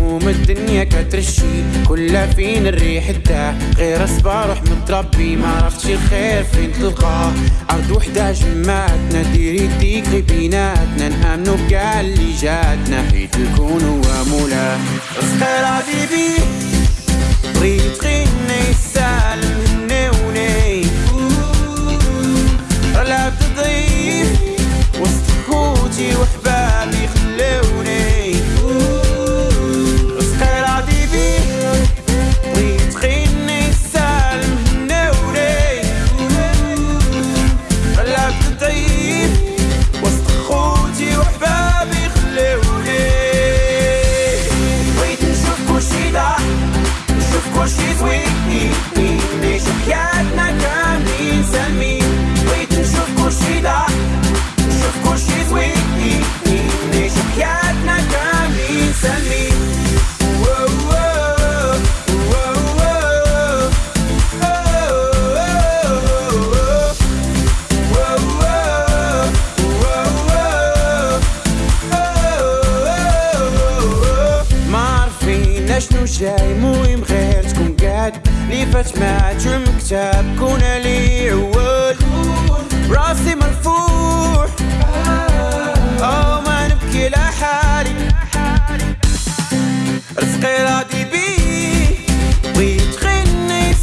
هموم الدنيا كترشي كلها فين الريح تاه غير أصبع روح متربي ما عرفتش الخير فين تلقاه عرض وحدة جمعتنا ديري يديك غي بيناتنا. نامنو بكاع اللي جاتنا حيت الكون هو مولاه صغير بيه بغيت غيني نشوف كلشي زوين نعيش حياتنا كاملين سالمين بغيت نشوف كلشي ضاع نشوف كلشي زوين. نعيش حياتنا كاملين سالمين شنو جاي مهم غير قاعد لي فات ما المكتب كون لي عوال راسي مرفوع. أو ما نبكي لحالي رزقي راضي بيه بغيت غني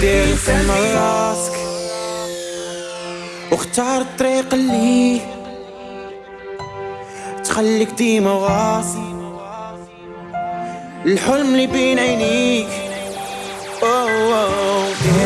كاملين سالمين راسك واختار الطريق اللي تخليك ديما واصل. الحلم اللي بين عينيك. أوه أوه.